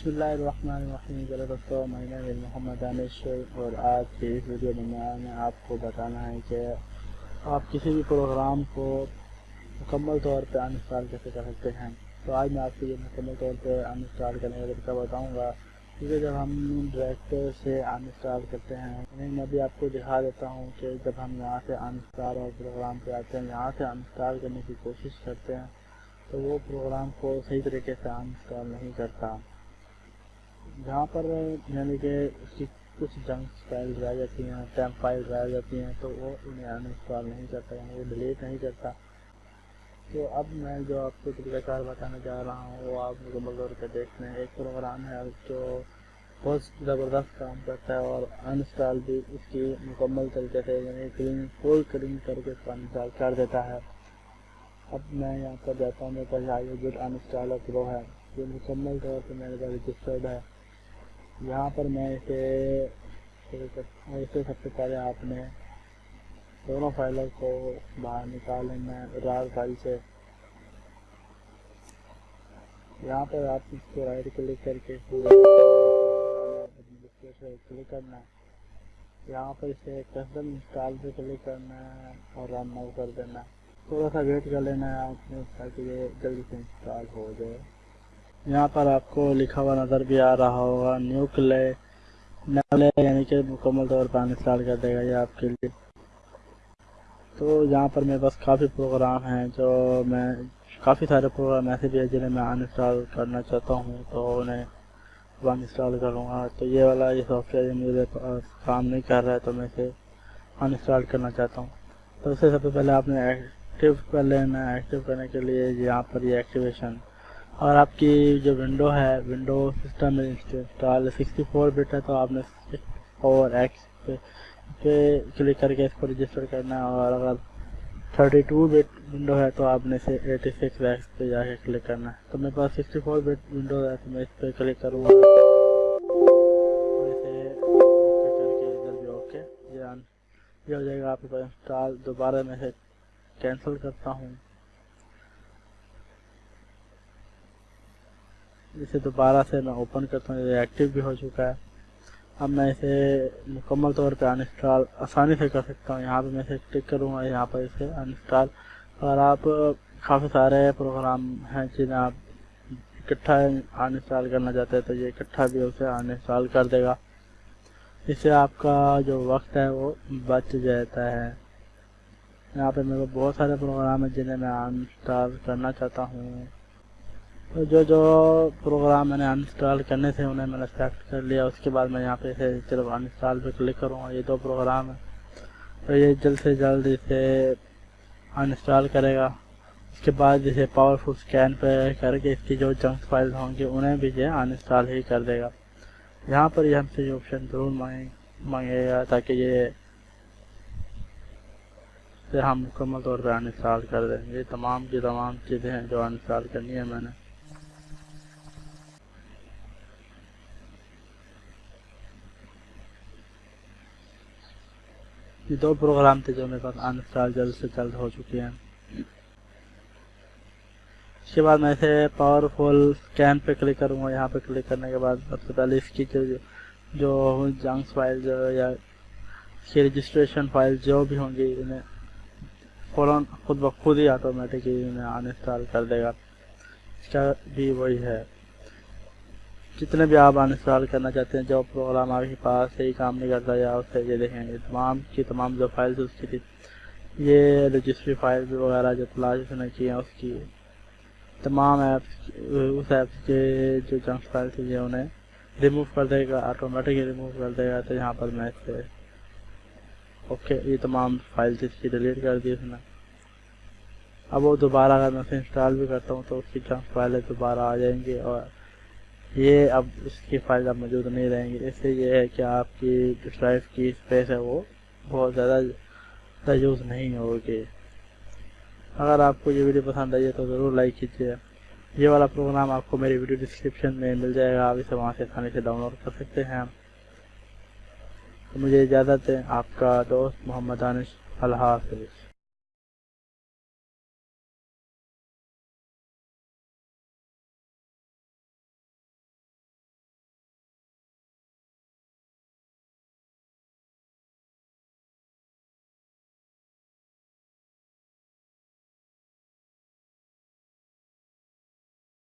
بسم اللہ الرحمن الرحیم دوستو میں نے محمد دانش اور آج کی اس ویڈیو میں میں آپ کو بتانا ہے کہ آپ کسی بھی پروگرام کو مکمل طور پہ انسٹال کیسے کر سکتے ہیں؟ تو آج میں آپ کو یہ مکمل طور پہ انسٹال کرنے کا طریقہ بتاؤں گا۔ کیونکہ جب ہم ڈائریکٹر سے انسٹال کرتے ہیں میں ابھی آپ کو دکھا دیتا ہوں کہ جب ہم یہاں سے انسٹال اور پروگرام پہ آتے ہیں، یہاں سے انسٹال کرنے کی کوشش کرتے ہیں، تو وہ پروگرام کو صحیح طریقے سے انسٹال نہیں کرتا۔ جہاں پر یعنی کہ اس کی کچھ جنک فائل رہ جاتی ہیں ٹیمپ فائل رہ جاتی ہیں، تو وہ انہیں انسٹال نہیں کرتا یعنی وہ ڈیلیٹ نہیں کرتا۔ تو اب میں جو آپ کو طریقہ کار بتانا چاہ رہا ہوں، وہ آپ مکمل طور پہ دیکھ لیں ایک پروگرام ہے جو بہت زبردست کام کرتا ہے اور انسٹال بھی اس کی مکمل طریقے سے یعنی کلین فل کلین کر کے اس کو انسٹال کر دیتا ہے۔ اب میں یہاں پر جاتا ہوں، میرے پاس آئی گڈ انسٹالر پرو ہے۔ جو مکمل طور پہ میرے پاس رجسٹرڈ ہے۔ یہاں پر میں اسے اسے سب سے پہلے آپ نے دونوں فائلوں کو باہر نکالیں، میں رار فائل سے۔ یہاں پر آپ اس کو رائٹ کلک کر کے کلک کرنا ہے یہاں پر اسے کسٹم انسٹال پہ کلک کرنا ہے اور رن نو کر دینا ہے۔ تھوڑا سا ویٹ کر لینا ہے آپ نے تاکہ یہ جلدی سے انسٹال ہو جائے۔ یہاں پر آپ کو لکھا ہوا نظر بھی آ رہا ہوگا نیو کلے یعنی کہ مکمل طور پر انسٹال کر دے گا یہ آپ کے لیے۔ تو یہاں پر میرے پاس کافی پروگرام ہیں جو میں کافی سارے پروگرام ایسے بھی ہیں جنہیں میں انسٹال کرنا چاہتا ہوں تو انہیں انسٹال کروں گا۔ تو یہ والا یہ سافٹ ویئر میرے پاس کام نہیں کر رہا ہے تو میں اسے انسٹال کرنا چاہتا ہوں۔ تو اس سے سب سے پہلے آپ نے ایکٹیو کر لینا ایکٹیو کرنے کے لیے یہاں پر یہ ایکٹیویشن اور آپ کی جو ونڈو ہے window system install sixty four bit ہے، تو آپ نے فور ایکس پہ کلک کر کے اس کو رجسٹر کرنا ہے اور اگر تھرٹی ٹو بٹ ونڈو ہے، تو آپ نے اسے ایٹی سکس ایکس پہ جا کے کلک کرنا ہے. تو میرے پاس سکسٹی فور بٹ ونڈو ہے، تو میں اس پہ کلک کروں گا. اوکے یہ ہو جائے گا آپ کے پاس انسٹال دوبارہ میں سے کینسل کرتا ہوں. اسے دوبارہ سے میں اوپن کرتا ہوں، یہ ایکٹیو بھی ہو چکا ہے۔ اب میں اسے مکمل طور پہ انسٹال آسانی سے کر سکتا ہوں۔ یہاں پہ میں اسے کلک کروں گا یہاں پر اسے انسٹال اور آپ کافی سارے پروگرام ہیں جنہیں آپ اکٹھا انسٹال کرنا چاہتے ہیں، تو یہ اکٹھا بھی اسے انسٹال کر دے گا۔ اس سے آپ کا جو وقت ہے وہ بچ جاتا ہے۔ یہاں پہ میرے کو بہت سارے پروگرام ہیں جنہیں میں انسٹال کرنا چاہتا ہوں۔ جو جو پروگرام میں نے انسٹال کرنے تھے انہیں میں نے سلیکٹ کر لیا، اس کے بعد میں یہاں پہ چلو انسٹال پہ کلک کروں گا یہ دو پروگرام ہیں۔ تو یہ جلد سے جلد اسے انسٹال کرے گا۔ اس کے بعد جسے پاورفل اسکین پہ کر کے اس کی جو جنک فائل ہوں گے انہیں بھی یہ انسٹال ہی کر دے گا۔ یہاں پر یہ ہم سے یہ آپشن ضرور مانگے گا تاکہ یہ ہم مکمل طور پہ انسٹال کر دیں۔ یہ تمام کی تمام چیزیں ہیں جو انسٹال کرنی ہے میں نے۔ یہ دو پروگرام تھے جو میرے پاس انسٹال جلد سے جلد ہو چکے ہیں۔ اس کے بعد میں اسے پاور فل اسکین پہ کلک کروں گا۔ یہاں پہ کلک کرنے کے بعد سب سے پہلے اس کی جو جنکس فائل جو یا اس کی رجسٹریشن فائل جو بھی ہوں گی، انہیں فوراً خود بخود ہی آٹومیٹکلی انہیں انسٹال کر دے گا۔ اس کا بھی وہی ہے۔ جتنے بھی آپ انسٹال کرنا چاہتے ہیں، جو پروگرام آپ کے پاس صحیح کام نہیں کرتا یا اس سے یہ دیکھیں گے، تمام کی تمام جو فائلز اس کی تھی یہ رجسٹری فائلز وغیرہ جو تلاش اس نے کی ہیں، اس کی تمام ایپس اس ایپس کے جو جنک فائل تھی یہ انہیں ریموو کر دے گا آٹومیٹکلی ریموو کر دے گا، تو یہاں پر میں اس سے اوکے، یہ تمام فائلز اس کی ڈیلیٹ کر دی اس نے۔ اب وہ دوبارہ اگر میں اسے انسٹال بھی کرتا ہوں تو اس کی جنک فائلیں دوبارہ آ جائیں گے اور یہ اب اس کی فائل اب موجود نہیں رہیں گے۔ اس سے یہ ہے کہ آپ کی ڈرائیو کی اسپیس ہے وہ بہت زیادہ یوز نہیں ہوگی۔ اگر آپ کو یہ ویڈیو پسند آئی ہے تو ضرور لائک کیجیے۔ یہ والا پروگرام آپ کو میری ویڈیو ڈسکرپشن میں مل جائے گا، آپ اسے وہاں سے آسانی سے ڈاؤن لوڈ کر سکتے ہیں۔ تو مجھے اجازت ہے، آپ کا دوست محمد دانش، اللہ حافظ۔